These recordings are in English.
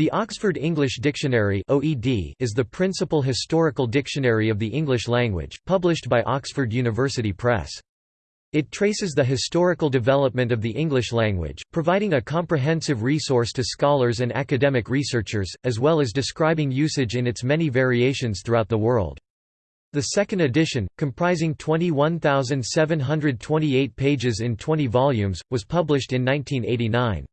The Oxford English Dictionary (OED) is the principal historical dictionary of the English language, published by Oxford University Press. It traces the historical development of the English language, providing a comprehensive resource to scholars and academic researchers, as well as describing usage in its many variations throughout the world. The second edition, comprising 21,728 pages in 20 volumes, was published in 1989.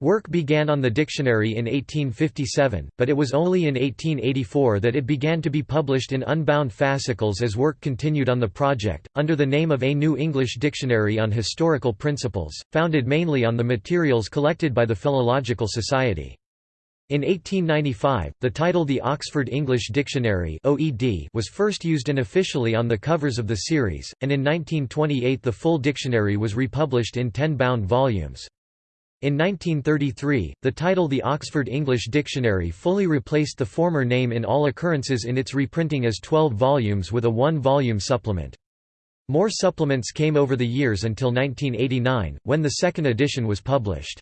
Work began on the dictionary in 1857, but it was only in 1884 that it began to be published in unbound fascicles as work continued on the project, under the name of A New English Dictionary on Historical Principles, founded mainly on the materials collected by the Philological Society. In 1895, the title The Oxford English Dictionary was first used unofficially on the covers of the series, and in 1928 the full dictionary was republished in ten bound volumes. In 1933, the title The Oxford English Dictionary fully replaced the former name in all occurrences in its reprinting as 12 volumes with a one-volume supplement. More supplements came over the years until 1989, when the second edition was published.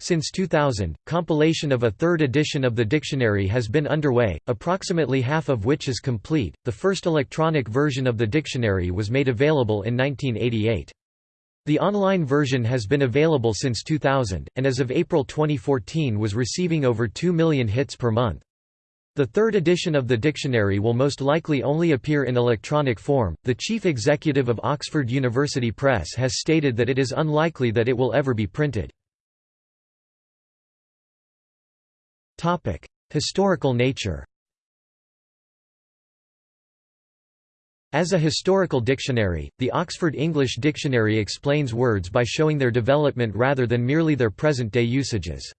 Since 2000, compilation of a third edition of the dictionary has been underway, approximately half of which is complete. The first electronic version of the dictionary was made available in 1988. The online version has been available since 2000, and as of April 2014 was receiving over 2 million hits per month. The third edition of the dictionary will most likely only appear in electronic form. The chief executive of Oxford University Press has stated that it is unlikely that it will ever be printed. Topic: Historical nature. As a historical dictionary, the Oxford English Dictionary explains words by showing their development rather than merely their present-day usages.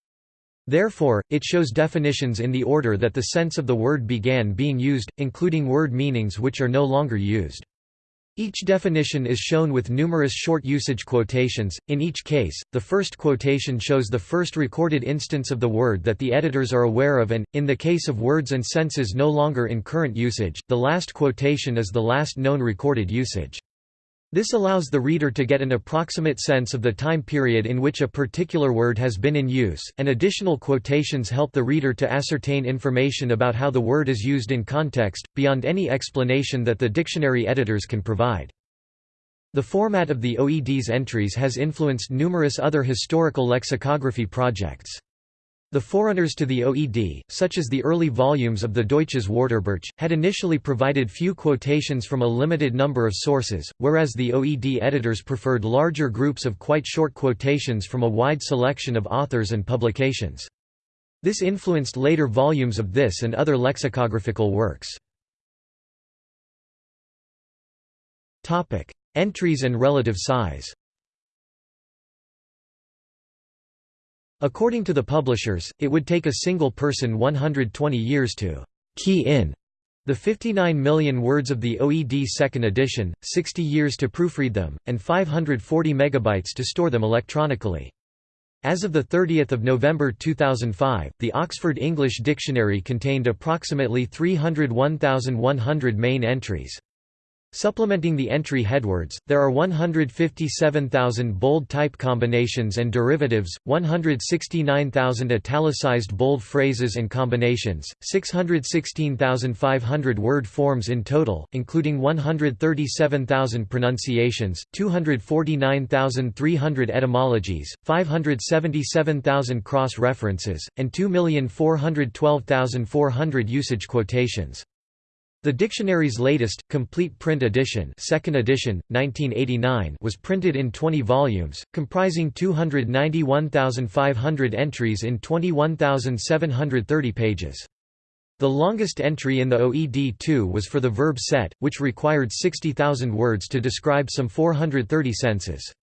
Therefore, it shows definitions in the order that the sense of the word began being used, including word meanings which are no longer used. Each definition is shown with numerous short usage quotations, in each case, the first quotation shows the first recorded instance of the word that the editors are aware of and, in the case of words and senses no longer in current usage, the last quotation is the last known recorded usage. This allows the reader to get an approximate sense of the time period in which a particular word has been in use, and additional quotations help the reader to ascertain information about how the word is used in context, beyond any explanation that the dictionary editors can provide. The format of the OED's entries has influenced numerous other historical lexicography projects. The forerunners to the OED, such as the early volumes of the Deutsches Wörterbuch, had initially provided few quotations from a limited number of sources, whereas the OED editors preferred larger groups of quite short quotations from a wide selection of authors and publications. This influenced later volumes of this and other lexicographical works. Entries and relative size According to the publishers, it would take a single person 120 years to «key in» the 59 million words of the OED second edition, 60 years to proofread them, and 540 megabytes to store them electronically. As of 30 November 2005, the Oxford English Dictionary contained approximately 301,100 main entries. Supplementing the entry headwords, there are 157,000 bold type combinations and derivatives, 169,000 italicized bold phrases and combinations, 616,500 word forms in total, including 137,000 pronunciations, 249,300 etymologies, 577,000 cross-references, and 2,412,400 usage quotations. The dictionary's latest, complete print edition, second edition 1989 was printed in 20 volumes, comprising 291,500 entries in 21,730 pages. The longest entry in the OED2 was for the verb set, which required 60,000 words to describe some 430 senses.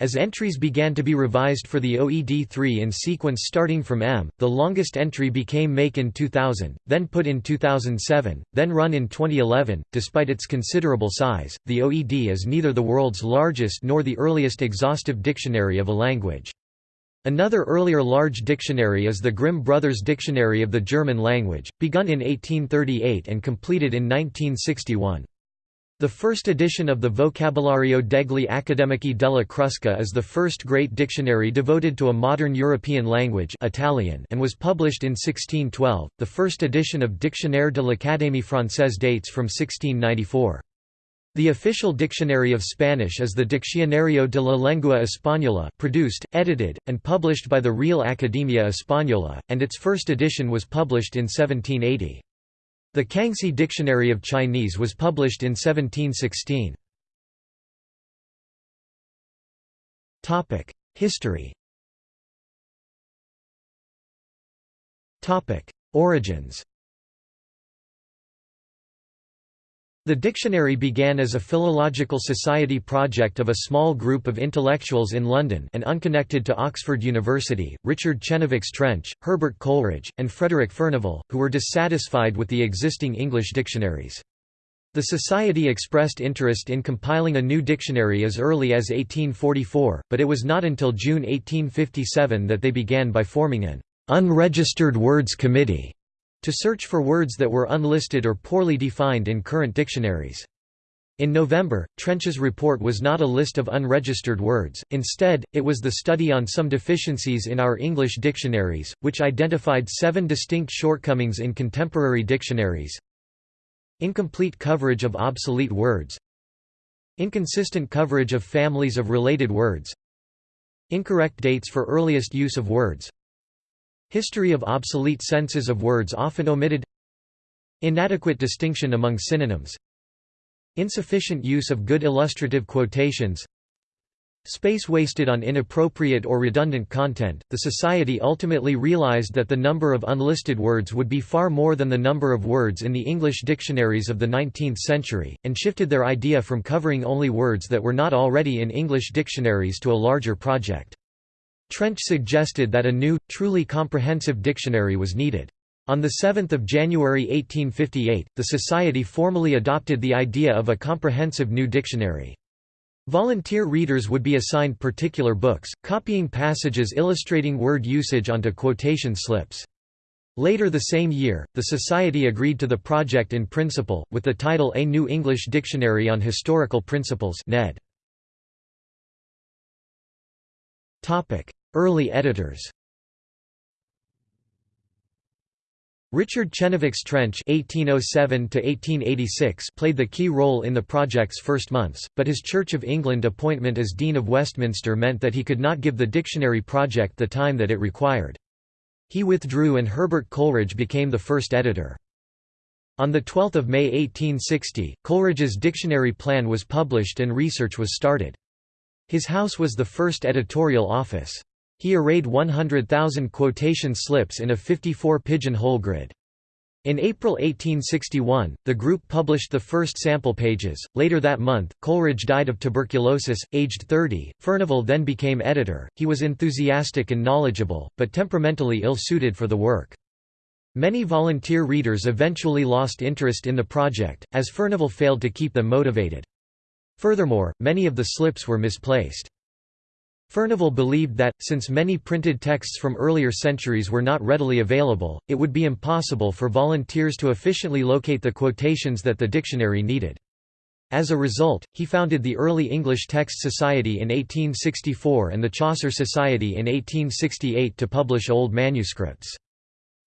As entries began to be revised for the OED3 in sequence starting from M, the longest entry became make in 2000, then put in 2007, then run in 2011. Despite its considerable size, the OED is neither the world's largest nor the earliest exhaustive dictionary of a language. Another earlier large dictionary is the Grimm Brothers Dictionary of the German Language, begun in 1838 and completed in 1961. The first edition of the Vocabulario degli Accademici della Crusca is the first great dictionary devoted to a modern European language Italian and was published in 1612. The first edition of Dictionnaire de l'Académie française dates from 1694. The official dictionary of Spanish is the Diccionario de la Lengua Española produced, edited, and published by the Real Academia Española, and its first edition was published in 1780. The Kangxi Dictionary of Chinese was published in 1716. History Origins The dictionary began as a philological society project of a small group of intellectuals in London and unconnected to Oxford University, Richard Chenevix Trench, Herbert Coleridge, and Frederick Furnivall, who were dissatisfied with the existing English dictionaries. The Society expressed interest in compiling a new dictionary as early as 1844, but it was not until June 1857 that they began by forming an unregistered words committee to search for words that were unlisted or poorly defined in current dictionaries. In November, Trench's report was not a list of unregistered words, instead, it was the study on some deficiencies in our English dictionaries, which identified seven distinct shortcomings in contemporary dictionaries. Incomplete coverage of obsolete words Inconsistent coverage of families of related words Incorrect dates for earliest use of words History of obsolete senses of words often omitted Inadequate distinction among synonyms Insufficient use of good illustrative quotations Space wasted on inappropriate or redundant content. The Society ultimately realized that the number of unlisted words would be far more than the number of words in the English dictionaries of the 19th century, and shifted their idea from covering only words that were not already in English dictionaries to a larger project. Trench suggested that a new, truly comprehensive dictionary was needed. On 7 January 1858, the Society formally adopted the idea of a comprehensive new dictionary. Volunteer readers would be assigned particular books, copying passages illustrating word usage onto quotation slips. Later the same year, the Society agreed to the project in principle, with the title A New English Dictionary on Historical Principles Ned. Early editors Richard Chenevix Trench (1807–1886) played the key role in the project's first months, but his Church of England appointment as Dean of Westminster meant that he could not give the dictionary project the time that it required. He withdrew and Herbert Coleridge became the first editor. On 12 May 1860, Coleridge's dictionary plan was published and research was started. His house was the first editorial office. He arrayed 100,000 quotation slips in a 54-pigeon-hole grid. In April 1861, the group published the first sample pages. Later that month, Coleridge died of tuberculosis, aged 30. Furnivall then became editor. He was enthusiastic and knowledgeable, but temperamentally ill-suited for the work. Many volunteer readers eventually lost interest in the project, as Furnivall failed to keep them motivated. Furthermore, many of the slips were misplaced. Furnivall believed that, since many printed texts from earlier centuries were not readily available, it would be impossible for volunteers to efficiently locate the quotations that the dictionary needed. As a result, he founded the Early English Text Society in 1864 and the Chaucer Society in 1868 to publish old manuscripts.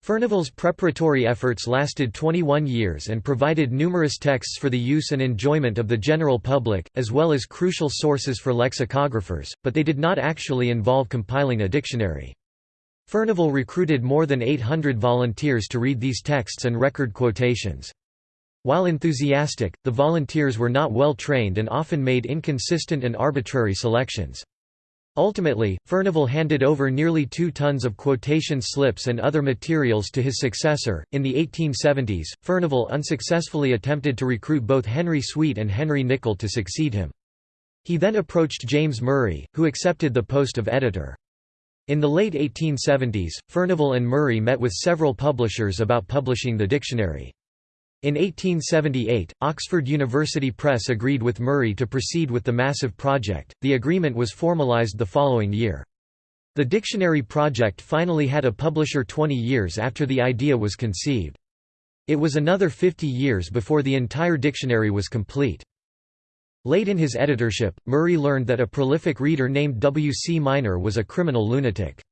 Furnivall's preparatory efforts lasted 21 years and provided numerous texts for the use and enjoyment of the general public, as well as crucial sources for lexicographers, but they did not actually involve compiling a dictionary. Furnivall recruited more than 800 volunteers to read these texts and record quotations. While enthusiastic, the volunteers were not well trained and often made inconsistent and arbitrary selections. Ultimately, Furnivall handed over nearly two tons of quotation slips and other materials to his successor. In the 1870s, Furnivall unsuccessfully attempted to recruit both Henry Sweet and Henry Nicol to succeed him. He then approached James Murray, who accepted the post of editor. In the late 1870s, Furnivall and Murray met with several publishers about publishing the dictionary. In 1878, Oxford University Press agreed with Murray to proceed with the massive project. The agreement was formalized the following year. The dictionary project finally had a publisher 20 years after the idea was conceived. It was another 50 years before the entire dictionary was complete. Late in his editorship, Murray learned that a prolific reader named W. C. Minor was a criminal lunatic.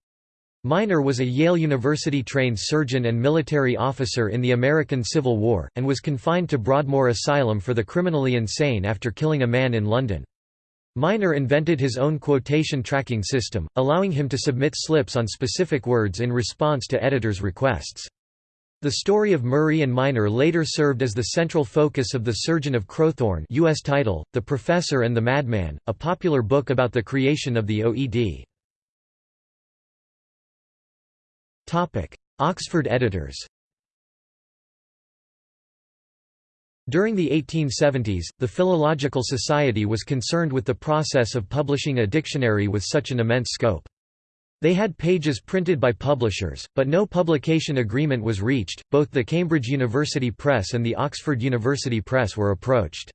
Minor was a Yale University-trained surgeon and military officer in the American Civil War, and was confined to Broadmoor Asylum for the criminally insane after killing a man in London. Minor invented his own quotation tracking system, allowing him to submit slips on specific words in response to editors' requests. The story of Murray and Minor later served as the central focus of The Surgeon of Crowthorne US title, The Professor and the Madman, a popular book about the creation of the OED. Oxford editors During the 1870s, the Philological Society was concerned with the process of publishing a dictionary with such an immense scope. They had pages printed by publishers, but no publication agreement was reached. Both the Cambridge University Press and the Oxford University Press were approached.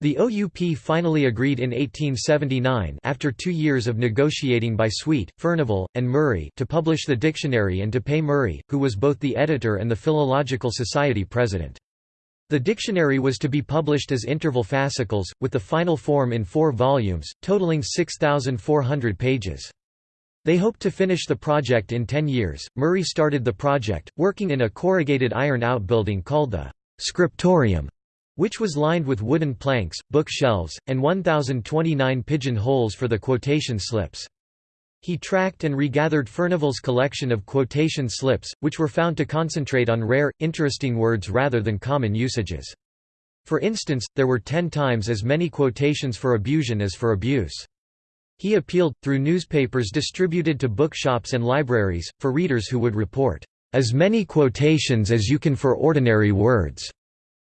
The OUP finally agreed in 1879 after two years of negotiating by Sweet, Furnivall, and Murray to publish the dictionary and to pay Murray, who was both the editor and the Philological Society president. The dictionary was to be published as interval fascicles, with the final form in four volumes, totaling 6,400 pages. They hoped to finish the project in ten years. Murray started the project, working in a corrugated iron outbuilding called the scriptorium which was lined with wooden planks, bookshelves, and 1,029 pigeon holes for the quotation slips. He tracked and regathered Furnivall's collection of quotation slips, which were found to concentrate on rare, interesting words rather than common usages. For instance, there were ten times as many quotations for abusion as for abuse. He appealed, through newspapers distributed to bookshops and libraries, for readers who would report, "...as many quotations as you can for ordinary words."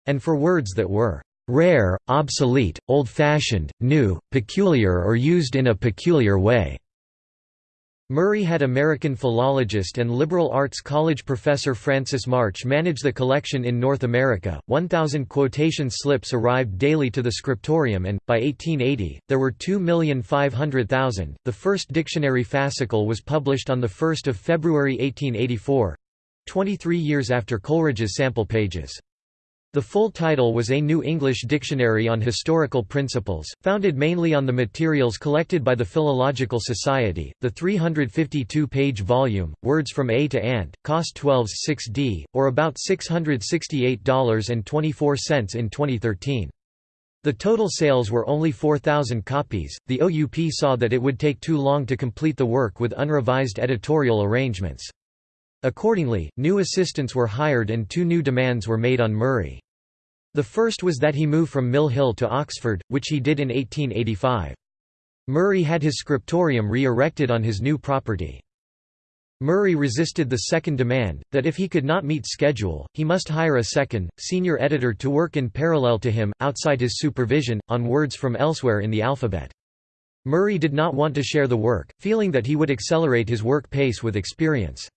And for words that were rare, obsolete, old-fashioned, new, peculiar or used in a peculiar way." Murray had American philologist and liberal arts college professor Francis March manage the collection in North America. 1,000 quotation slips arrived daily to the scriptorium and, by 1880, there were 2,500,000. The first dictionary fascicle was published on 1 February 1884 23 years after Coleridge's sample pages. The full title was A New English Dictionary on Historical Principles, founded mainly on the materials collected by the Philological Society. The 352 page volume, Words from A to Ant, cost 12s 6d, or about $668.24 in 2013. The total sales were only 4,000 copies. The OUP saw that it would take too long to complete the work with unrevised editorial arrangements. Accordingly, new assistants were hired and two new demands were made on Murray. The first was that he move from Mill Hill to Oxford, which he did in 1885. Murray had his scriptorium re-erected on his new property. Murray resisted the second demand, that if he could not meet schedule, he must hire a second, senior editor to work in parallel to him, outside his supervision, on words from elsewhere in the alphabet. Murray did not want to share the work, feeling that he would accelerate his work pace with experience.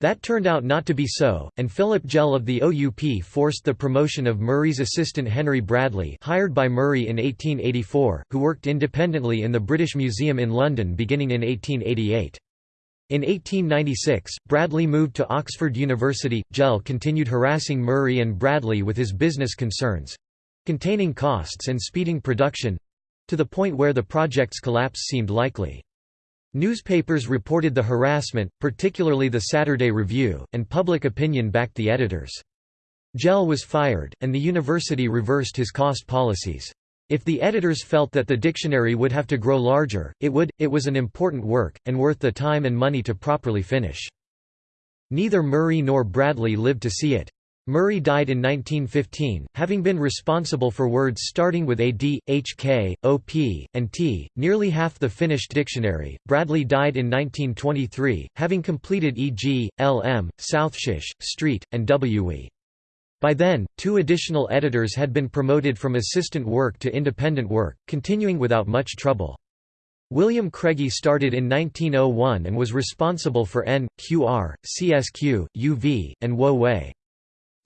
That turned out not to be so, and Philip Gell of the OUP forced the promotion of Murray's assistant Henry Bradley hired by Murray in 1884, who worked independently in the British Museum in London beginning in 1888. In 1896, Bradley moved to Oxford University. Gell continued harassing Murray and Bradley with his business concerns—containing costs and speeding production—to the point where the project's collapse seemed likely. Newspapers reported the harassment, particularly the Saturday Review, and public opinion backed the editors. Gell was fired, and the university reversed his cost policies. If the editors felt that the dictionary would have to grow larger, it would, it was an important work, and worth the time and money to properly finish. Neither Murray nor Bradley lived to see it. Murray died in 1915, having been responsible for words starting with AD, HK, OP, and T, nearly half the finished dictionary. Bradley died in 1923, having completed EG, LM, Southshish, Street, and WE. By then, two additional editors had been promoted from assistant work to independent work, continuing without much trouble. William Craigie started in 1901 and was responsible for N, QR, CSQ, UV, and Wo.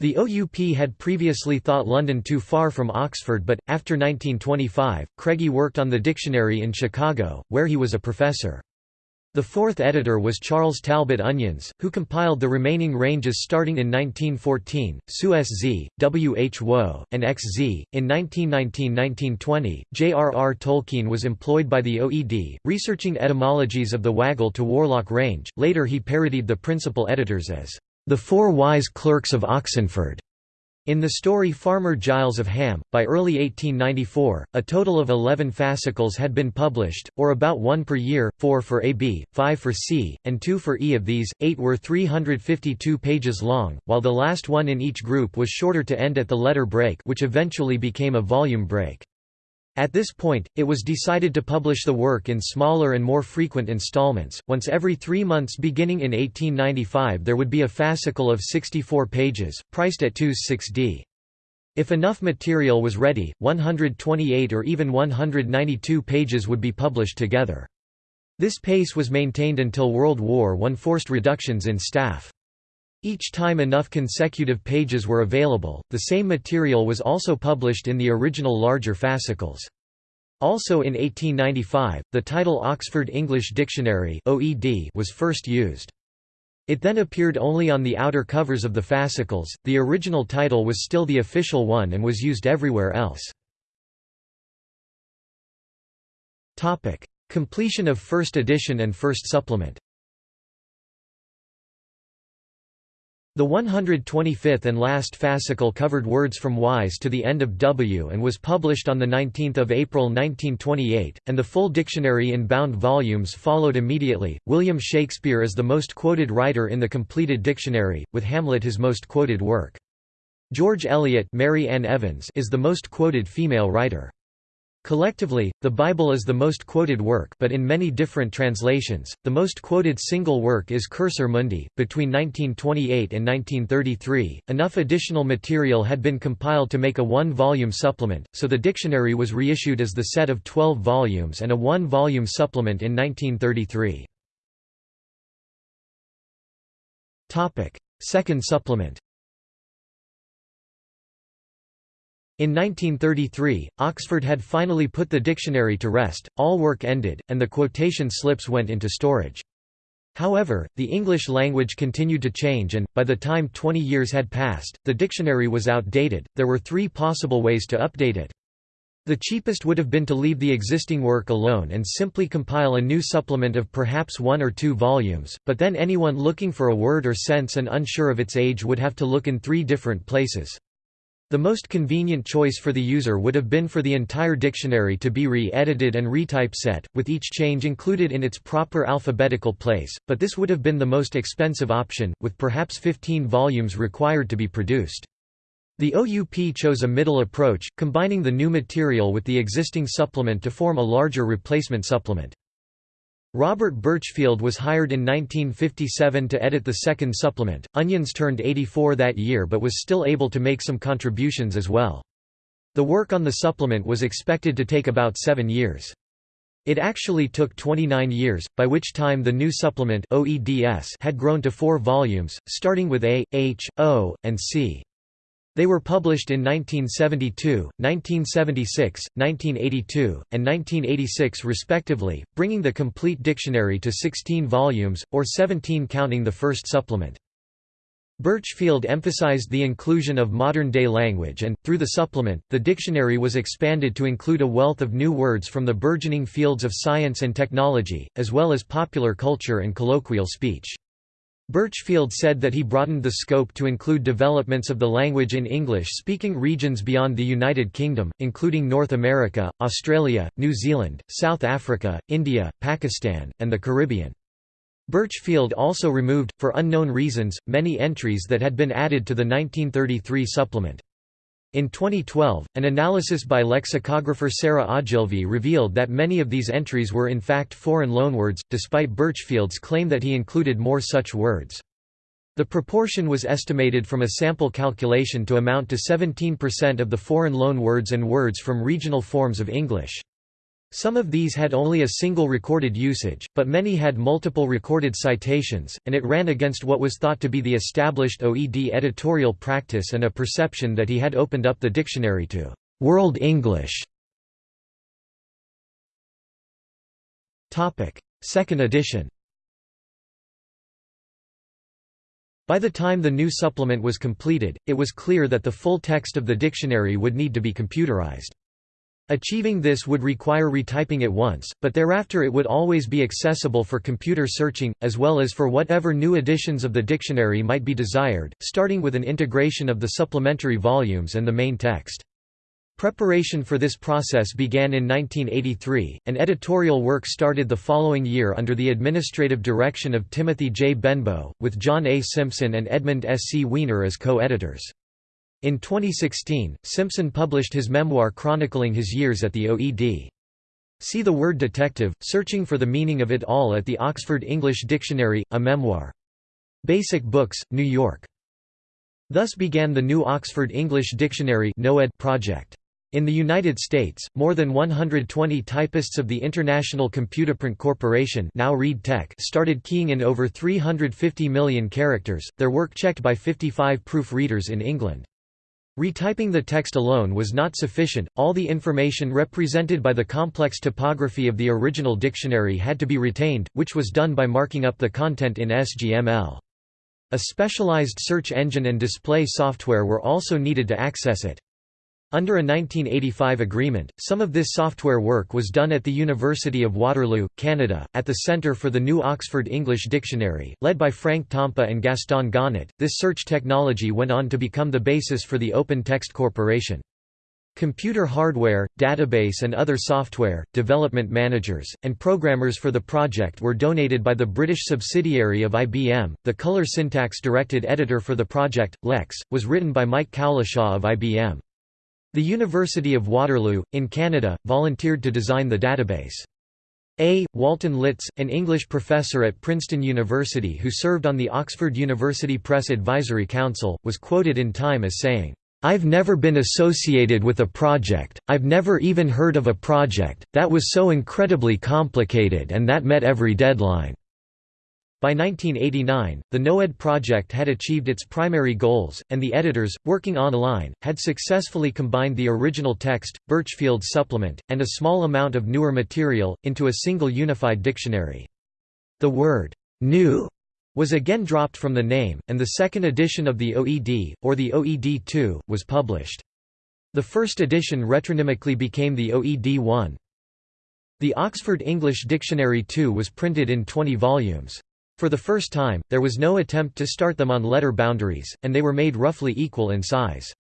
The OUP had previously thought London too far from Oxford but, after 1925, Craigie worked on the dictionary in Chicago, where he was a professor. The fourth editor was Charles Talbot Onions, who compiled the remaining ranges starting in 1914, Suez Z, W. H. Woe, and X. Z. In 1919–1920, J. R. R. Tolkien was employed by the OED, researching etymologies of the Waggle to Warlock range. Later he parodied the principal editors as the Four Wise Clerks of Oxenford. In the story Farmer Giles of Ham, by early 1894, a total of 11 fascicles had been published, or about one per year, four for AB, five for C, and two for E. Of these, eight were 352 pages long, while the last one in each group was shorter to end at the letter break which eventually became a volume break. At this point, it was decided to publish the work in smaller and more frequent installments. Once every three months beginning in 1895 there would be a fascicle of 64 pages, priced at 2s 6d. If enough material was ready, 128 or even 192 pages would be published together. This pace was maintained until World War I forced reductions in staff. Each time enough consecutive pages were available, the same material was also published in the original larger fascicles. Also in 1895, the title Oxford English Dictionary was first used. It then appeared only on the outer covers of the fascicles, the original title was still the official one and was used everywhere else. Completion of first edition and first supplement The 125th and last fascicle covered words from Wise to the end of W and was published on 19 April 1928, and the full dictionary in bound volumes followed immediately. William Shakespeare is the most quoted writer in the completed dictionary, with Hamlet his most quoted work. George Eliot Mary Ann Evans is the most quoted female writer. Collectively, the Bible is the most quoted work but in many different translations, the most quoted single work is Cursor Mundi. Between 1928 and 1933, enough additional material had been compiled to make a one-volume supplement, so the dictionary was reissued as the set of 12 volumes and a one-volume supplement in 1933. Second supplement In 1933, Oxford had finally put the dictionary to rest, all work ended, and the quotation slips went into storage. However, the English language continued to change and, by the time 20 years had passed, the dictionary was outdated. There were three possible ways to update it. The cheapest would have been to leave the existing work alone and simply compile a new supplement of perhaps one or two volumes, but then anyone looking for a word or sense and unsure of its age would have to look in three different places. The most convenient choice for the user would have been for the entire dictionary to be re-edited and retypeset, with each change included in its proper alphabetical place, but this would have been the most expensive option, with perhaps 15 volumes required to be produced. The OUP chose a middle approach, combining the new material with the existing supplement to form a larger replacement supplement. Robert Burchfield was hired in 1957 to edit the second supplement. Onions turned 84 that year but was still able to make some contributions as well. The work on the supplement was expected to take about seven years. It actually took 29 years, by which time the new supplement OEDS had grown to four volumes, starting with A, H, O, and C. They were published in 1972, 1976, 1982, and 1986 respectively, bringing the complete dictionary to 16 volumes, or 17 counting the first supplement. Burchfield emphasized the inclusion of modern-day language and, through the supplement, the dictionary was expanded to include a wealth of new words from the burgeoning fields of science and technology, as well as popular culture and colloquial speech. Burchfield said that he broadened the scope to include developments of the language in English-speaking regions beyond the United Kingdom, including North America, Australia, New Zealand, South Africa, India, Pakistan, and the Caribbean. Burchfield also removed, for unknown reasons, many entries that had been added to the 1933 supplement. In 2012, an analysis by lexicographer Sarah Ogilvie revealed that many of these entries were in fact foreign loanwords, despite Burchfield's claim that he included more such words. The proportion was estimated from a sample calculation to amount to 17% of the foreign loanwords and words from regional forms of English. Some of these had only a single recorded usage, but many had multiple recorded citations, and it ran against what was thought to be the established OED editorial practice and a perception that he had opened up the dictionary to «world English». Second edition By the time the new supplement was completed, it was clear that the full text of the dictionary would need to be computerized. Achieving this would require retyping it once, but thereafter it would always be accessible for computer searching, as well as for whatever new editions of the dictionary might be desired, starting with an integration of the supplementary volumes and the main text. Preparation for this process began in 1983, and editorial work started the following year under the administrative direction of Timothy J. Benbow, with John A. Simpson and Edmund S. C. Weiner as co-editors. In 2016, Simpson published his memoir chronicling his years at the OED. See the word detective, searching for the meaning of it all at the Oxford English Dictionary, a memoir. Basic Books, New York. Thus began the new Oxford English Dictionary project. In the United States, more than 120 typists of the International Computaprint Corporation now Reed Tech started keying in over 350 million characters, their work checked by 55 proofreaders in England. Retyping the text alone was not sufficient, all the information represented by the complex topography of the original dictionary had to be retained, which was done by marking up the content in SGML. A specialized search engine and display software were also needed to access it. Under a 1985 agreement, some of this software work was done at the University of Waterloo, Canada, at the Centre for the New Oxford English Dictionary, led by Frank Tompa and Gaston Gonnet. This search technology went on to become the basis for the Open Text Corporation. Computer hardware, database and other software, development managers, and programmers for the project were donated by the British subsidiary of IBM. The color syntax directed editor for the project, Lex, was written by Mike Cowlishaw of IBM. The University of Waterloo, in Canada, volunteered to design the database. A. Walton Litz, an English professor at Princeton University who served on the Oxford University Press Advisory Council, was quoted in Time as saying, "'I've never been associated with a project, I've never even heard of a project, that was so incredibly complicated and that met every deadline. By 1989, the NOED project had achieved its primary goals, and the editors, working online, had successfully combined the original text, Burchfield supplement, and a small amount of newer material, into a single unified dictionary. The word, new, was again dropped from the name, and the second edition of the OED, or the OED2, was published. The first edition retronymically became the OED1. The Oxford English Dictionary 2 was printed in 20 volumes. For the first time, there was no attempt to start them on letter boundaries, and they were made roughly equal in size.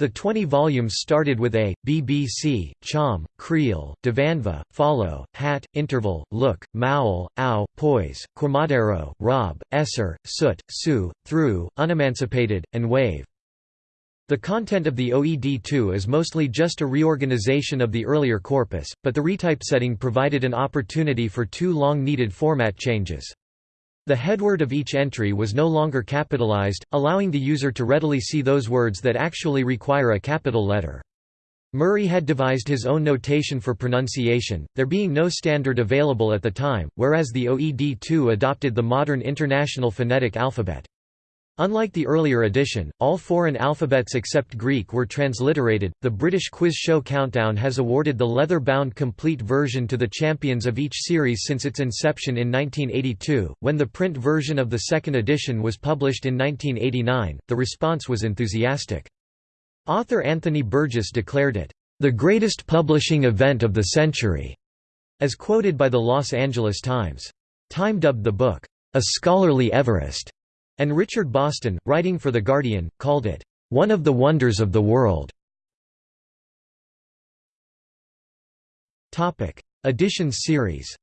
The 20 volumes started with A, BBC, Chom, Creel, Dvandva, Follow, Hat, Interval, Look, Mowell, Ow, Poise, Quemadero, Rob, Esser, Soot, Sue, Through, Unemancipated, and Wave. The content of the OED2 is mostly just a reorganization of the earlier corpus, but the retypesetting provided an opportunity for two long-needed format changes. The headword of each entry was no longer capitalized, allowing the user to readily see those words that actually require a capital letter. Murray had devised his own notation for pronunciation, there being no standard available at the time, whereas the OED2 adopted the modern International Phonetic Alphabet. Unlike the earlier edition, all foreign alphabets except Greek were transliterated. The British quiz show Countdown has awarded the leather bound complete version to the champions of each series since its inception in 1982. When the print version of the second edition was published in 1989, the response was enthusiastic. Author Anthony Burgess declared it, the greatest publishing event of the century, as quoted by the Los Angeles Times. Time dubbed the book, a scholarly Everest. And Richard Boston, writing for The Guardian, called it, "...one of the wonders of the world." Editions series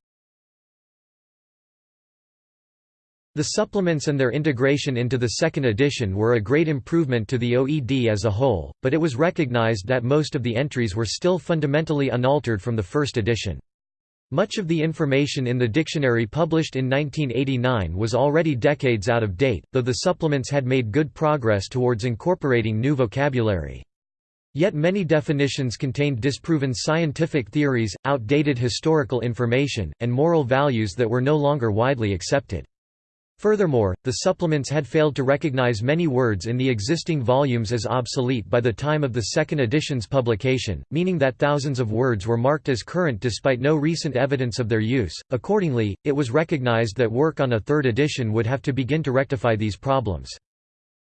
The supplements and their integration into the second edition were a great improvement to the OED as a whole, but it was recognized that most of the entries were still fundamentally unaltered from the first edition. Much of the information in the dictionary published in 1989 was already decades out of date, though the supplements had made good progress towards incorporating new vocabulary. Yet many definitions contained disproven scientific theories, outdated historical information, and moral values that were no longer widely accepted. Furthermore, the supplements had failed to recognize many words in the existing volumes as obsolete by the time of the second edition's publication, meaning that thousands of words were marked as current despite no recent evidence of their use. Accordingly, it was recognized that work on a third edition would have to begin to rectify these problems.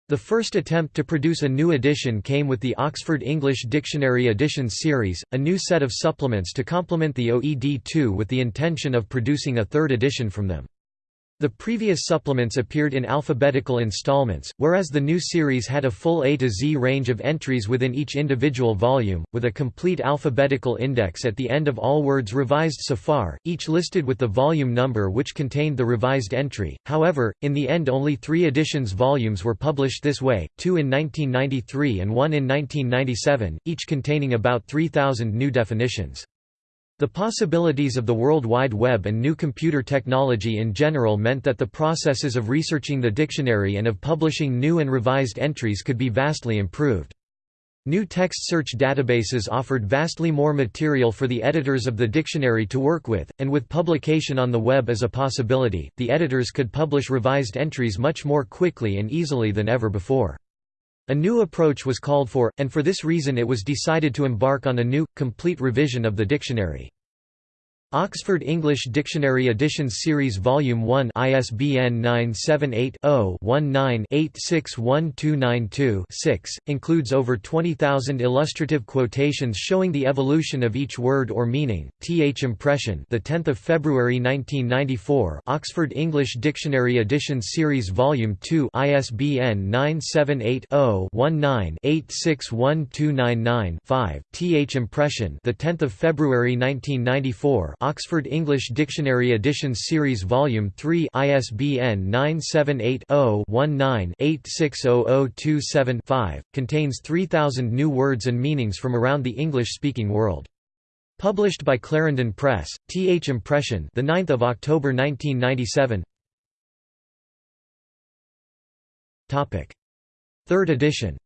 The first attempt to produce a new edition came with the Oxford English Dictionary Editions series, a new set of supplements to complement the OED2 with the intention of producing a third edition from them. The previous supplements appeared in alphabetical installments, whereas the new series had a full A to Z range of entries within each individual volume, with a complete alphabetical index at the end of all words revised so far, each listed with the volume number which contained the revised entry. However, in the end only three editions volumes were published this way, two in 1993 and one in 1997, each containing about 3,000 new definitions. The possibilities of the World Wide Web and new computer technology in general meant that the processes of researching the dictionary and of publishing new and revised entries could be vastly improved. New text search databases offered vastly more material for the editors of the dictionary to work with, and with publication on the web as a possibility, the editors could publish revised entries much more quickly and easily than ever before. A new approach was called for, and for this reason it was decided to embark on a new, complete revision of the dictionary. Oxford English Dictionary Editions Series Volume 1 ISBN 978-0-19-861292-6, includes over 20,000 illustrative quotations showing the evolution of each word or meaning. Th Impression the 10th of February 1994 Oxford English Dictionary Editions Series Volume 2 ISBN 978-0-19-861299-5, Th Impression the 10th of February 1994 Oxford English Dictionary Editions Series Volume 3 ISBN 978-0-19-860027-5, contains 3,000 new words and meanings from around the English-speaking world. Published by Clarendon Press, Th Impression the 9th of October 1997. Topic: Third edition.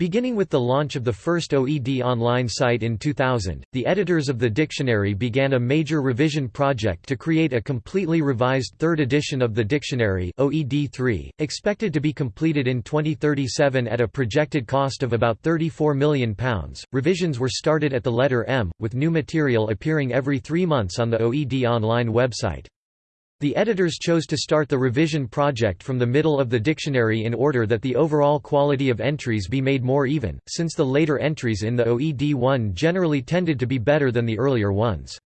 Beginning with the launch of the first OED online site in 2000, the editors of the dictionary began a major revision project to create a completely revised third edition of the dictionary OED3, expected to be completed in 2037 at a projected cost of about £34 million. Revisions were started at the letter M, with new material appearing every three months on the OED online website. The editors chose to start the revision project from the middle of the dictionary in order that the overall quality of entries be made more even, since the later entries in the OED1 generally tended to be better than the earlier ones.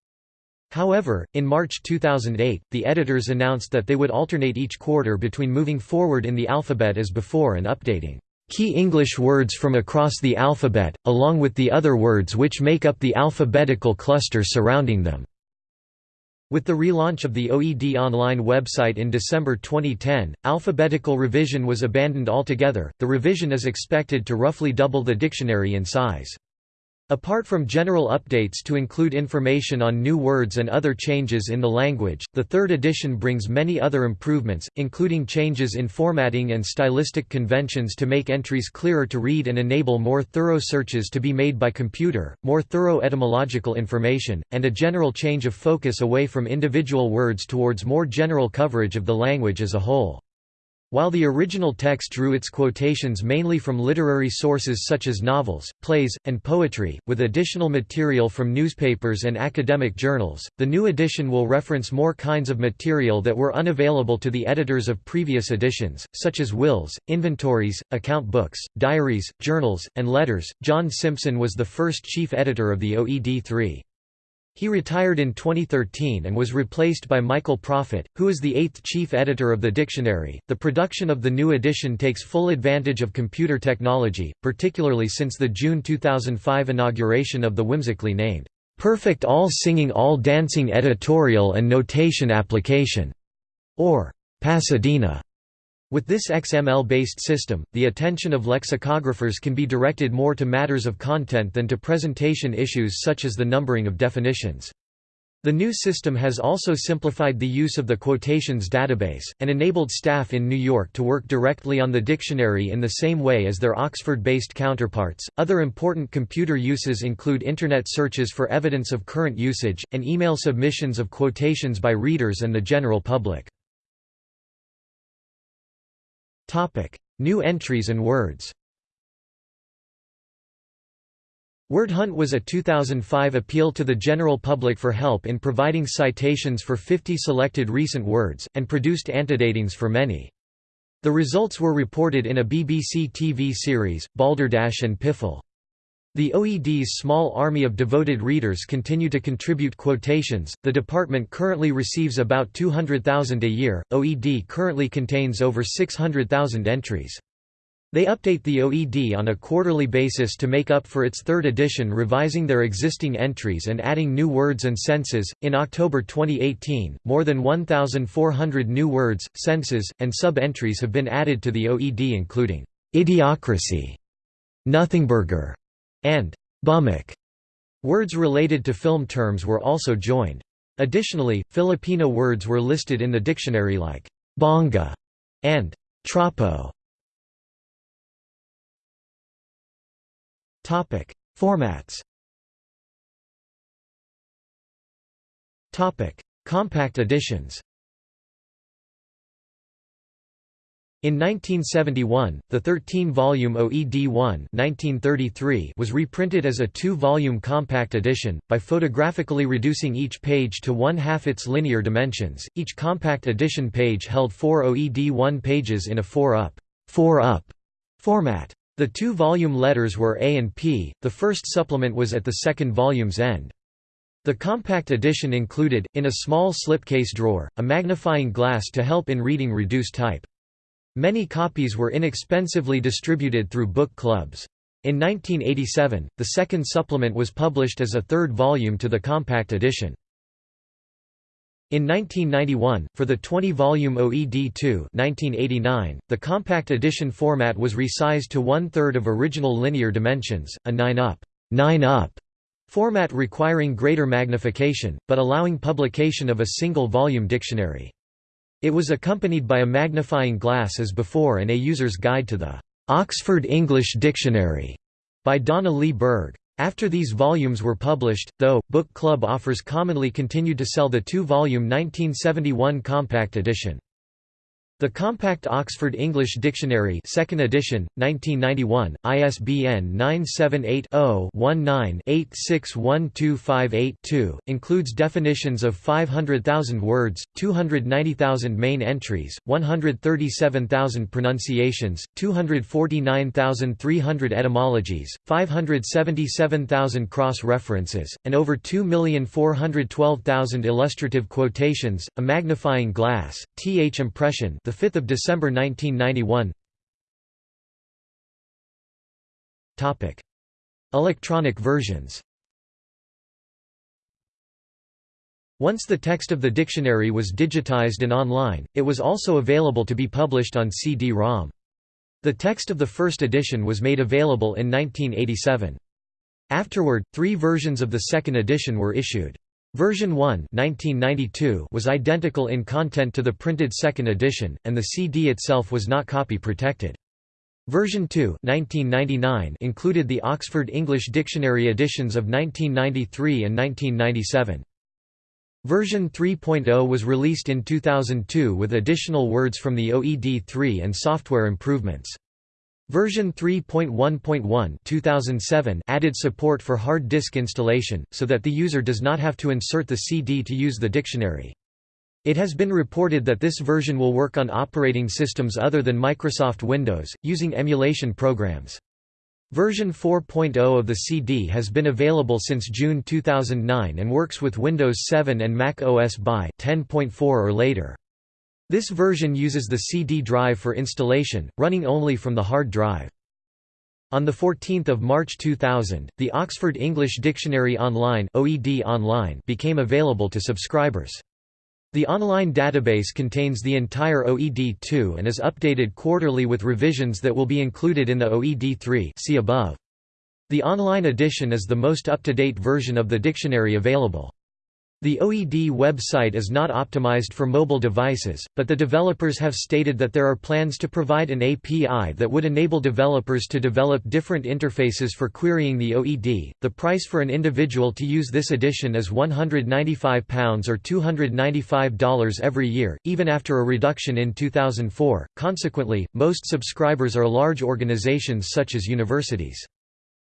However, in March 2008, the editors announced that they would alternate each quarter between moving forward in the alphabet as before and updating key English words from across the alphabet, along with the other words which make up the alphabetical cluster surrounding them. With the relaunch of the OED Online website in December 2010, alphabetical revision was abandoned altogether. The revision is expected to roughly double the dictionary in size. Apart from general updates to include information on new words and other changes in the language, the third edition brings many other improvements, including changes in formatting and stylistic conventions to make entries clearer to read and enable more thorough searches to be made by computer, more thorough etymological information, and a general change of focus away from individual words towards more general coverage of the language as a whole. While the original text drew its quotations mainly from literary sources such as novels, plays, and poetry, with additional material from newspapers and academic journals, the new edition will reference more kinds of material that were unavailable to the editors of previous editions, such as wills, inventories, account books, diaries, journals, and letters. John Simpson was the first chief editor of the OED3. He retired in 2013 and was replaced by Michael Proffitt, who is the eighth chief editor of the dictionary. The production of the new edition takes full advantage of computer technology, particularly since the June 2005 inauguration of the whimsically named, Perfect All Singing All Dancing Editorial and Notation Application, or Pasadena. With this XML-based system, the attention of lexicographers can be directed more to matters of content than to presentation issues such as the numbering of definitions. The new system has also simplified the use of the quotations database, and enabled staff in New York to work directly on the dictionary in the same way as their Oxford based counterparts. Other important computer uses include Internet searches for evidence of current usage, and email submissions of quotations by readers and the general public. New entries and words Word Hunt was a 2005 appeal to the general public for help in providing citations for 50 selected recent words, and produced antedatings for many. The results were reported in a BBC TV series, Balderdash and Piffle. The OED's small army of devoted readers continue to contribute quotations. The department currently receives about 200,000 a year. OED currently contains over 600,000 entries. They update the OED on a quarterly basis to make up for its third edition, revising their existing entries and adding new words and senses. In October 2018, more than 1,400 new words, senses, and sub entries have been added to the OED, including idiocracy, nothingburger, and bummock. Words related to film terms were also joined. Additionally, Filipino words were listed in the dictionary like bonga and trapo. Topic: Formats. Topic: Compact editions. In 1971, the 13-volume OED-1 was reprinted as a two-volume compact edition, by photographically reducing each page to one-half its linear dimensions. Each compact edition page held four OED-1 pages in a 4-up, 4-up format. The two volume letters were A and P, the first supplement was at the second volume's end. The compact edition included, in a small slipcase drawer, a magnifying glass to help in reading reduced type. Many copies were inexpensively distributed through book clubs. In 1987, the second supplement was published as a third volume to the compact edition. In 1991, for the 20-volume OED2 1989, the compact edition format was resized to one-third of original linear dimensions, a 9-up 9-up format requiring greater magnification, but allowing publication of a single-volume dictionary. It was accompanied by a magnifying glass as before and a user's guide to the Oxford English Dictionary by Donna Lee Berg. After these volumes were published, though, Book Club offers commonly continued to sell the two-volume 1971 compact edition. The Compact Oxford English Dictionary 2nd edition, 1991, ISBN 978-0-19-861258-2, includes definitions of 500,000 words, 290,000 main entries, 137,000 pronunciations, 249,300 etymologies, 577,000 cross-references, and over 2,412,000 illustrative quotations, a magnifying glass, th impression the 5th of December 1991. Topic: Electronic versions. Once the text of the dictionary was digitized and online, it was also available to be published on CD-ROM. The text of the first edition was made available in 1987. Afterward, three versions of the second edition were issued. Version 1 1992 was identical in content to the printed second edition, and the CD itself was not copy protected. Version 2 1999 included the Oxford English Dictionary editions of 1993 and 1997. Version 3.0 was released in 2002 with additional words from the OED3 and software improvements. Version 3.1.1 2007 added support for hard disk installation, so that the user does not have to insert the CD to use the dictionary. It has been reported that this version will work on operating systems other than Microsoft Windows, using emulation programs. Version 4.0 of the CD has been available since June 2009 and works with Windows 7 and Mac OS by 10.4 or later. This version uses the CD drive for installation, running only from the hard drive. On 14 March 2000, the Oxford English Dictionary Online, OED Online became available to subscribers. The online database contains the entire OED2 and is updated quarterly with revisions that will be included in the OED3 see above. The online edition is the most up-to-date version of the dictionary available. The OED website is not optimized for mobile devices, but the developers have stated that there are plans to provide an API that would enable developers to develop different interfaces for querying the OED. The price for an individual to use this edition is £195 or $295 every year, even after a reduction in 2004. Consequently, most subscribers are large organizations such as universities.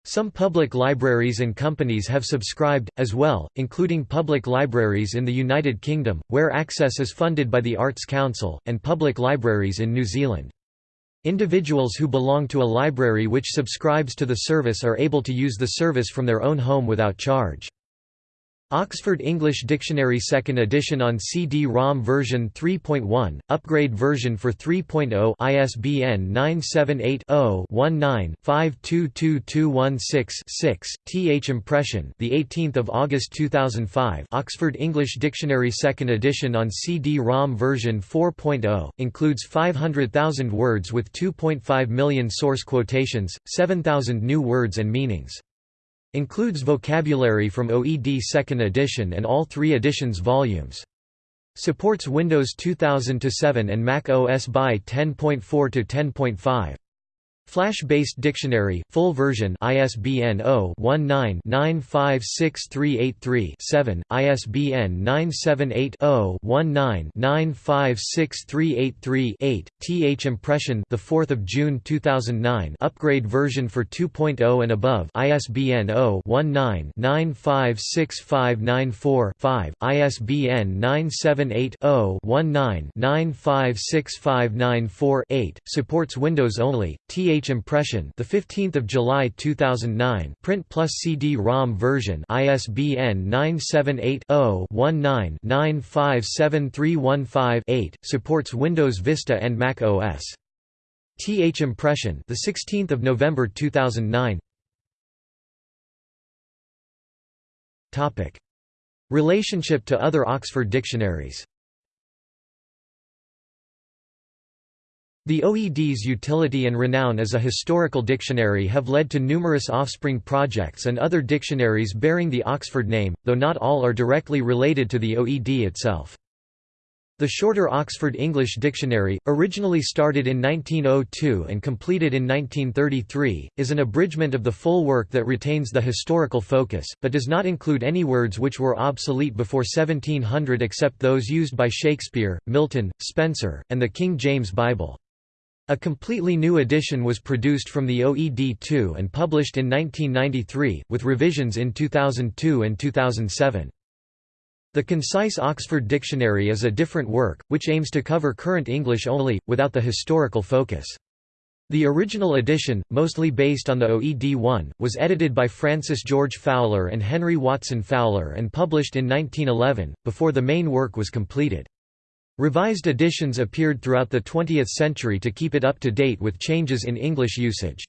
Some public libraries and companies have subscribed, as well, including public libraries in the United Kingdom, where access is funded by the Arts Council, and public libraries in New Zealand. Individuals who belong to a library which subscribes to the service are able to use the service from their own home without charge. Oxford English Dictionary 2nd edition on CD-ROM version 3.1, upgrade version for 3.0 ISBN 978-0-19-522216-6 th impression the 18th of August 2005 Oxford English Dictionary 2nd edition on CD-ROM version 4.0 includes 500,000 words with 2.5 million source quotations 7,000 new words and meanings Includes vocabulary from OED 2nd edition and all three editions volumes. Supports Windows 2000-7 and Mac OS by 10.4-10.5. Flash-based dictionary, full version ISBN 0-19-956383-7, ISBN 978-0-19-956383-8, th impression the 4th of June 2009 upgrade version for 2.0 and above ISBN 0-19-956594-5, ISBN 978-0-19-956594-8, supports Windows only, th H impression the 15th of July 2009 print plus CD-ROM version ISBN 978-0-19-957315-8 supports Windows Vista and Mac OS TH impression the 16th of November 2009 Topic. Relationship to other Oxford dictionaries The OED's utility and renown as a historical dictionary have led to numerous offspring projects and other dictionaries bearing the Oxford name, though not all are directly related to the OED itself. The shorter Oxford English Dictionary, originally started in 1902 and completed in 1933, is an abridgment of the full work that retains the historical focus, but does not include any words which were obsolete before 1700 except those used by Shakespeare, Milton, Spenser, and the King James Bible. A completely new edition was produced from the OED2 and published in 1993, with revisions in 2002 and 2007. The Concise Oxford Dictionary is a different work, which aims to cover current English only, without the historical focus. The original edition, mostly based on the OED1, was edited by Francis George Fowler and Henry Watson Fowler and published in 1911, before the main work was completed. Revised editions appeared throughout the 20th century to keep it up to date with changes in English usage.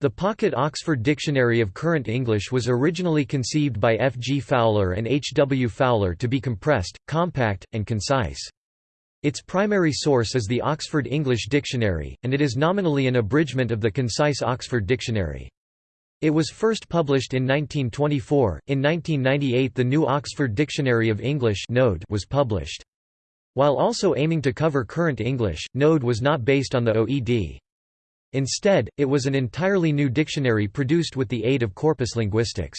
The Pocket Oxford Dictionary of Current English was originally conceived by F. G. Fowler and H. W. Fowler to be compressed, compact, and concise. Its primary source is the Oxford English Dictionary, and it is nominally an abridgment of the Concise Oxford Dictionary. It was first published in 1924. In 1998, the New Oxford Dictionary of English was published. While also aiming to cover current English, Node was not based on the OED. Instead, it was an entirely new dictionary produced with the aid of corpus linguistics.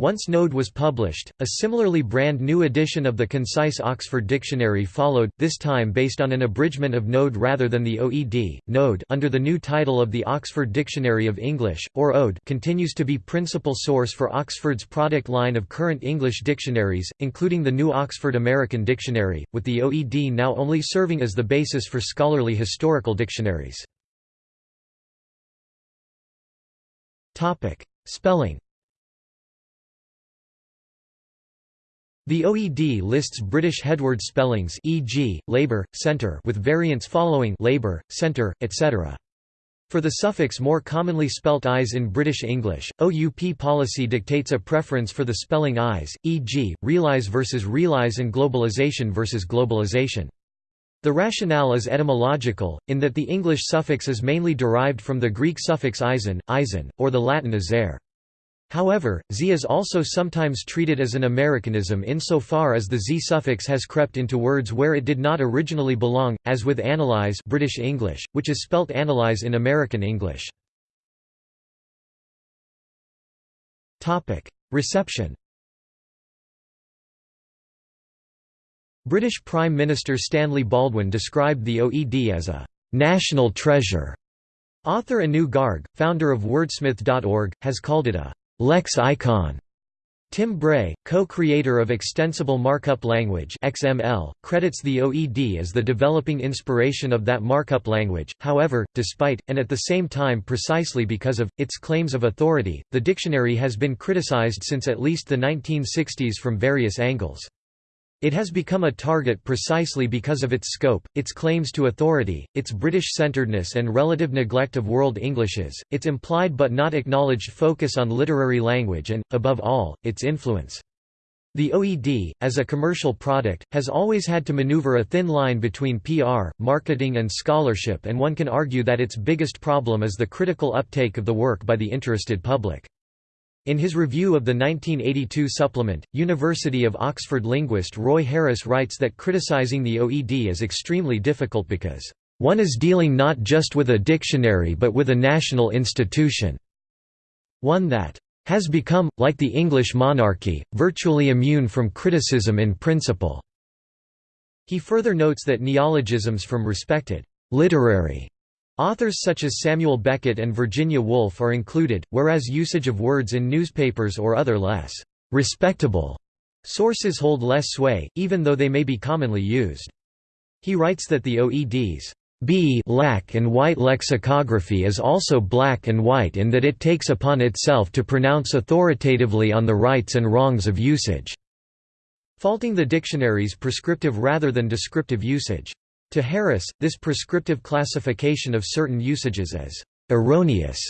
Once Node was published, a similarly brand new edition of the Concise Oxford Dictionary followed, this time based on an abridgment of Node rather than the OED. Node under the new title of the Oxford Dictionary of English, or ODE continues to be principal source for Oxford's product line of current English dictionaries, including the New Oxford American Dictionary, with the OED now only serving as the basis for scholarly historical dictionaries. Spelling The OED lists British headword spellings e.g., labour, centre with variants following labour, centre, etc. For the suffix more commonly spelt eyes in British English, OUP policy dictates a preference for the spelling eyes, e.g., realise versus realise and globalization versus globalization. The rationale is etymological, in that the English suffix is mainly derived from the Greek suffix eisen, eisen, or the Latin isere. However, z is also sometimes treated as an Americanism insofar as the z suffix has crept into words where it did not originally belong, as with analyze British English, which is spelt analyze in American English. Reception British Prime Minister Stanley Baldwin described the OED as a «national treasure». Author Anu Garg, founder of Wordsmith.org, has called it a «lex icon». Tim Bray, co-creator of Extensible Markup Language (XML), credits the OED as the developing inspiration of that markup language. However, despite and at the same time precisely because of its claims of authority, the dictionary has been criticized since at least the 1960s from various angles. It has become a target precisely because of its scope, its claims to authority, its British-centeredness and relative neglect of world Englishes, its implied but not acknowledged focus on literary language and, above all, its influence. The OED, as a commercial product, has always had to maneuver a thin line between PR, marketing and scholarship and one can argue that its biggest problem is the critical uptake of the work by the interested public. In his review of the 1982 supplement, University of Oxford linguist Roy Harris writes that criticizing the OED is extremely difficult because, "...one is dealing not just with a dictionary but with a national institution. One that has become, like the English monarchy, virtually immune from criticism in principle." He further notes that neologisms from respected literary Authors such as Samuel Beckett and Virginia Woolf are included, whereas usage of words in newspapers or other less respectable sources hold less sway, even though they may be commonly used. He writes that the OED's B black and white lexicography is also black and white in that it takes upon itself to pronounce authoritatively on the rights and wrongs of usage, faulting the dictionary's prescriptive rather than descriptive usage. To Harris, this prescriptive classification of certain usages as «erroneous»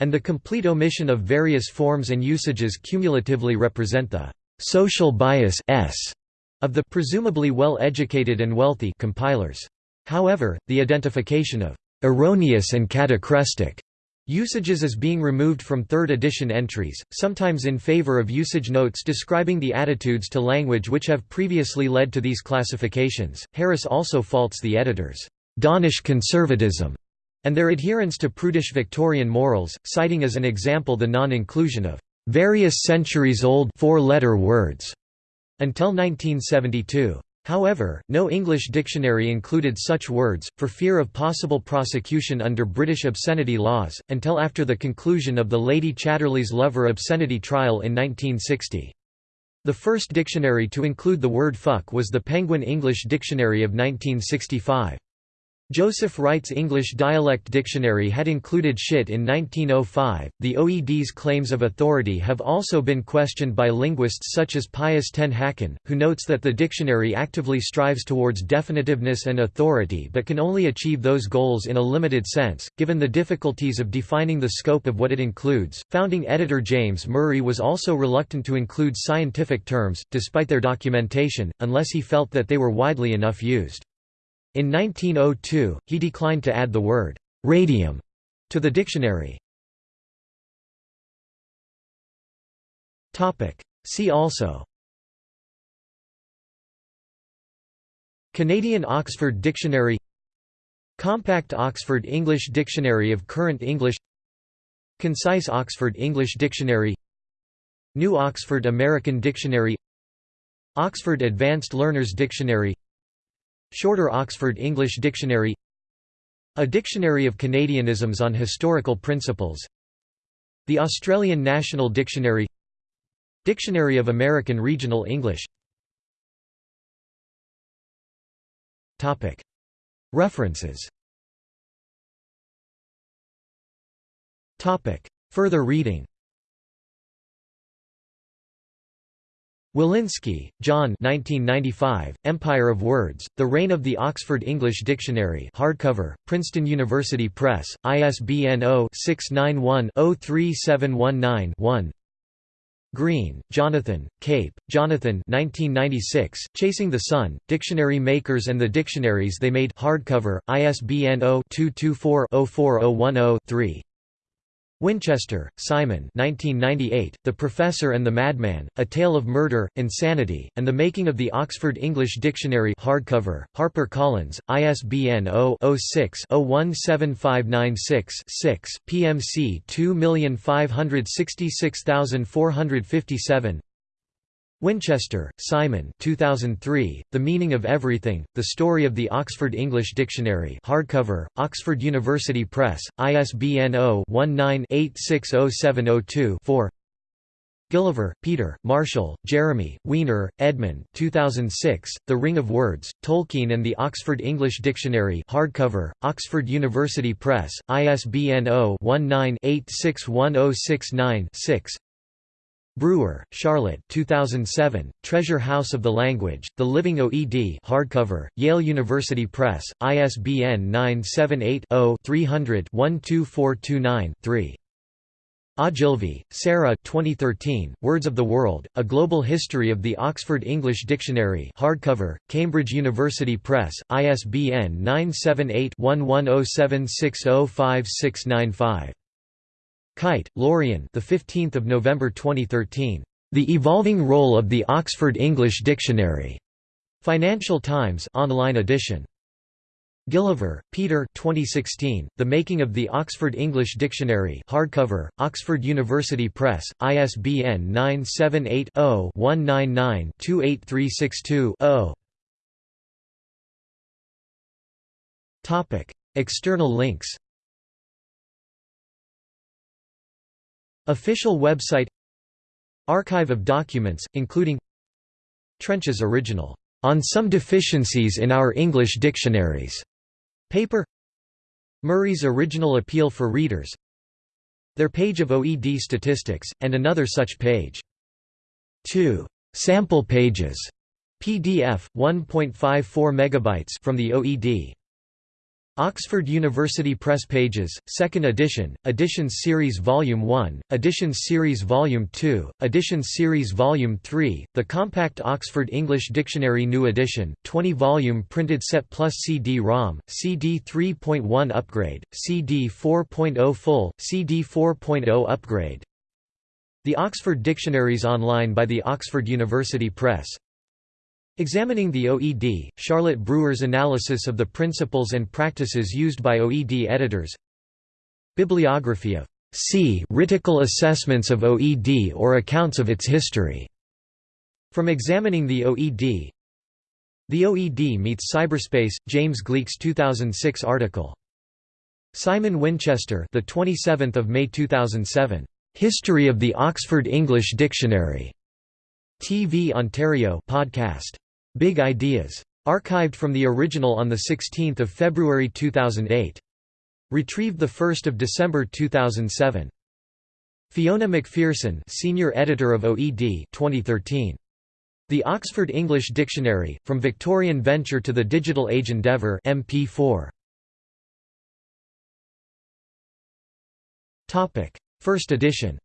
and the complete omission of various forms and usages cumulatively represent the «social bias s of the presumably well-educated and wealthy compilers. However, the identification of «erroneous and catachrestic» Usages is being removed from third edition entries, sometimes in favor of usage notes describing the attitudes to language which have previously led to these classifications. Harris also faults the editors' Dawnish conservatism and their adherence to prudish Victorian morals, citing as an example the non-inclusion of various centuries-old four-letter words until 1972. However, no English dictionary included such words, for fear of possible prosecution under British obscenity laws, until after the conclusion of the Lady Chatterley's Lover obscenity trial in 1960. The first dictionary to include the word fuck was the Penguin English Dictionary of 1965. Joseph Wright's English Dialect Dictionary had included shit in 1905. The OED's claims of authority have also been questioned by linguists such as Pius ten Hacken, who notes that the dictionary actively strives towards definitiveness and authority but can only achieve those goals in a limited sense, given the difficulties of defining the scope of what it includes. Founding editor James Murray was also reluctant to include scientific terms, despite their documentation, unless he felt that they were widely enough used. In 1902, he declined to add the word «radium» to the dictionary. See also Canadian Oxford Dictionary Compact Oxford English Dictionary of Current English Concise Oxford English Dictionary New Oxford American Dictionary Oxford Advanced Learners Dictionary Shorter Oxford English Dictionary A Dictionary of Canadianisms on Historical Principles The Australian National Dictionary Dictionary of American Regional English. References. Further reading Willinsky, John 1995, Empire of Words, The Reign of the Oxford English Dictionary hardcover, Princeton University Press, ISBN 0-691-03719-1 Green, Jonathan, Cape, Jonathan 1996, Chasing the Sun, Dictionary Makers and the Dictionaries They Made hardcover, ISBN 0-224-04010-3 Winchester, Simon 1998, The Professor and the Madman, A Tale of Murder, Insanity, and the Making of the Oxford English Dictionary hardcover, HarperCollins, ISBN 0-06-017596-6, PMC 2566457 Winchester, Simon 2003, The Meaning of Everything, The Story of the Oxford English Dictionary hardcover, Oxford University Press, ISBN 0-19-860702-4 Gilliver, Peter, Marshall, Jeremy, Weiner, Edmund 2006, The Ring of Words, Tolkien and the Oxford English Dictionary hardcover, Oxford University Press, ISBN 0-19-861069-6 Brewer, Charlotte 2007, Treasure House of the Language, The Living OED hardcover, Yale University Press, ISBN 978-0-300-12429-3. Ogilvie, Sarah 2013, Words of the World, A Global History of the Oxford English Dictionary hardcover, Cambridge University Press, ISBN 978 1107605695. Kite, Lorien. The 15th of November 2013. The Evolving Role of the Oxford English Dictionary. Financial Times online edition. Gilliver, Peter 2016, The Making of the Oxford English Dictionary hardcover, Oxford University Press, ISBN 978-0-199-28362-0 External links Official website Archive of documents, including Trench's original, "'On Some Deficiencies in Our English Dictionaries' paper Murray's original appeal for readers Their page of OED statistics, and another such page. 2. Sample pages. PDF, 1.54 megabytes from the OED. Oxford University Press Pages, 2nd edition, Editions Series Volume 1, Editions Series Volume 2, Editions Series Volume 3, the compact Oxford English Dictionary New Edition, 20-volume printed set plus CD-ROM, CD 3.1 upgrade, CD 4.0 full, CD 4.0 upgrade. The Oxford Dictionaries online by the Oxford University Press Examining the OED, Charlotte Brewer's analysis of the principles and practices used by OED editors Bibliography of C. Ritical assessments of OED or accounts of its history. From examining the OED The OED meets cyberspace, James Gleick's 2006 article. Simon Winchester the 27th of May 2007. History of the Oxford English Dictionary. TV Ontario podcast. Big Ideas. Archived from the original on 16 February 2008. Retrieved 1 December 2007. Fiona McPherson, Senior Editor of OED 2013. The Oxford English Dictionary, From Victorian Venture to the Digital Age Endeavour MP4. First edition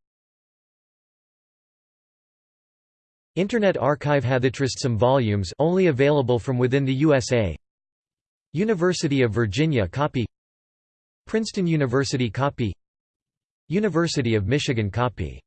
Internet Archive HathiTrust some volumes only available from within the USA University of Virginia copy. Princeton University copy. University of Michigan copy